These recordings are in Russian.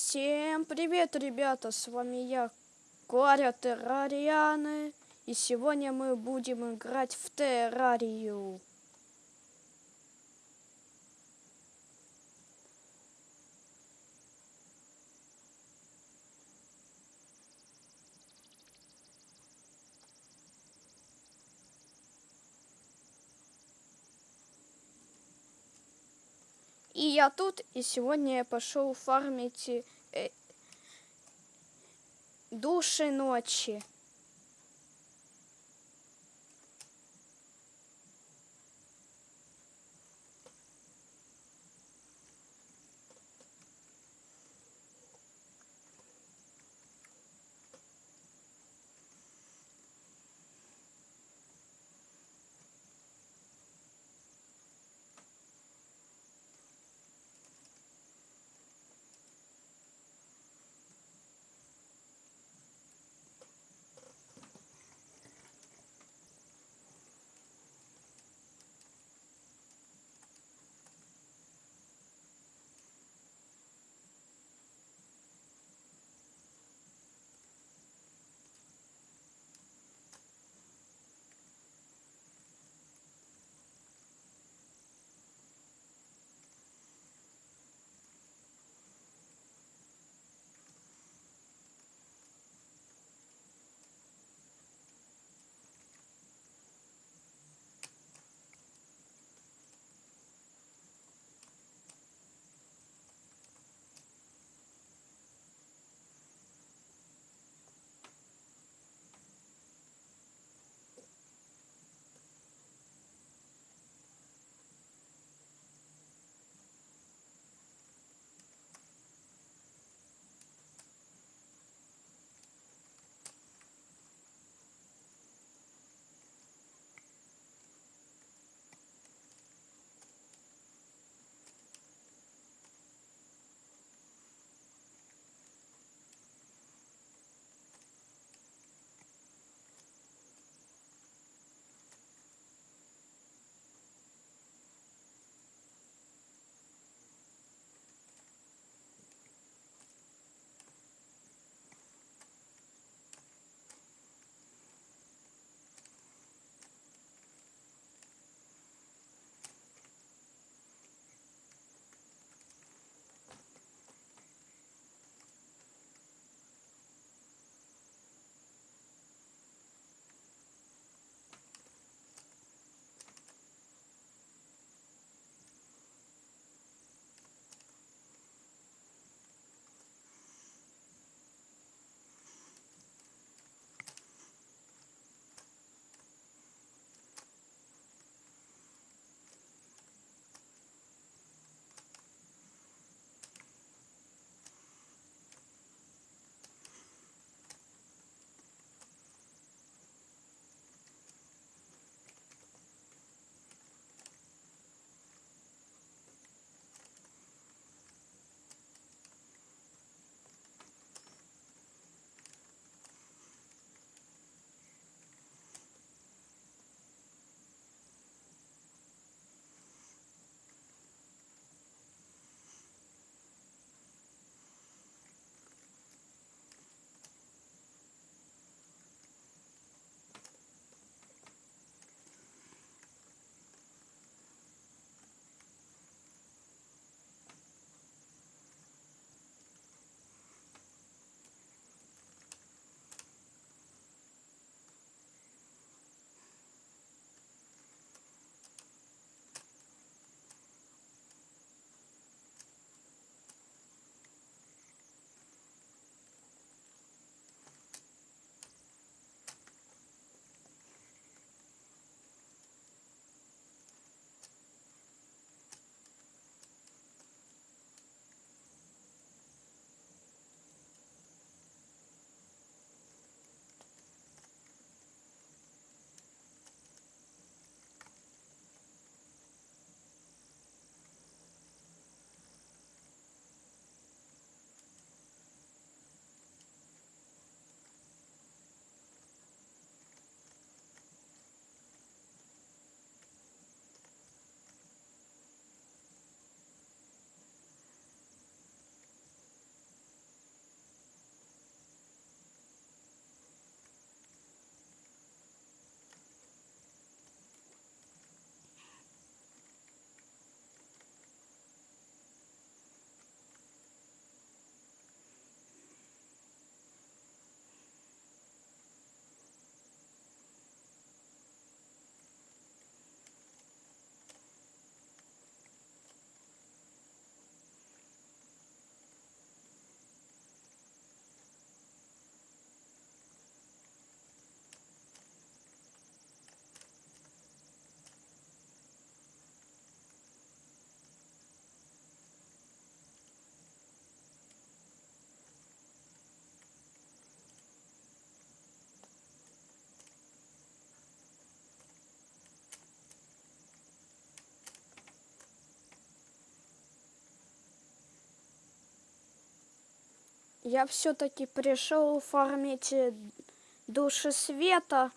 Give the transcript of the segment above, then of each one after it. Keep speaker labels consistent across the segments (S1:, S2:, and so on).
S1: Всем привет, ребята! С вами я, Коря Террарианы. И сегодня мы будем играть в Террарию. И я тут, и сегодня я пошел фармить э, души ночи. Я все-таки пришел фармить души света.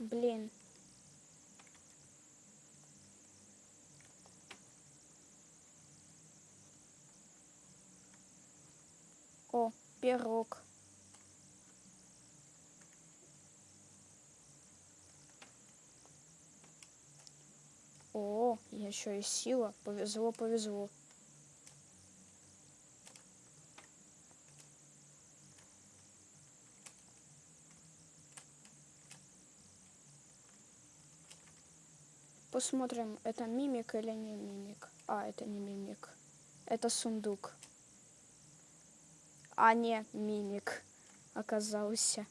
S1: Блин. О, пирог. О, еще и сила. Повезло, повезло. Посмотрим, это мимик или не мимик. А, это не мимик. Это сундук. А не мимик оказался.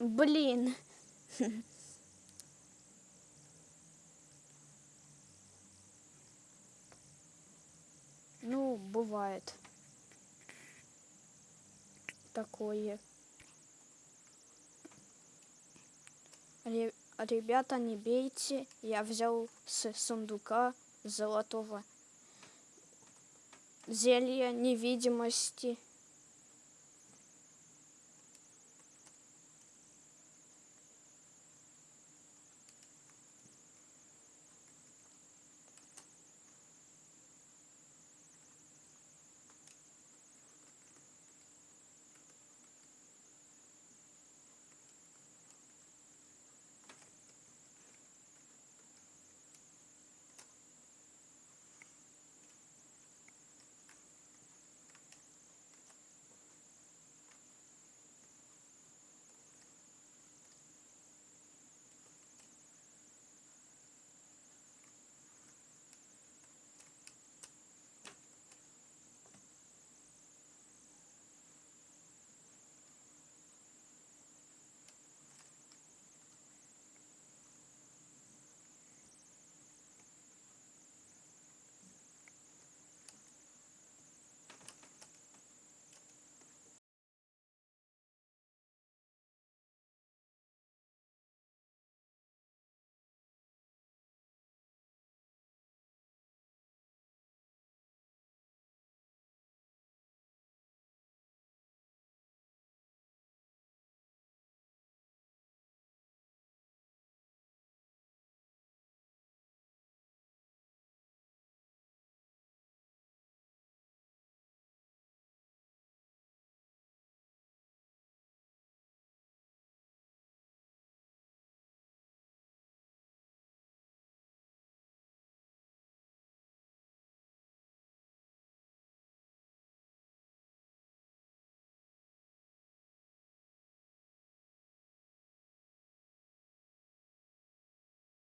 S1: Блин. Ну, бывает. Такое. Ребята, не бейте. Я взял с сундука золотого зелья невидимости.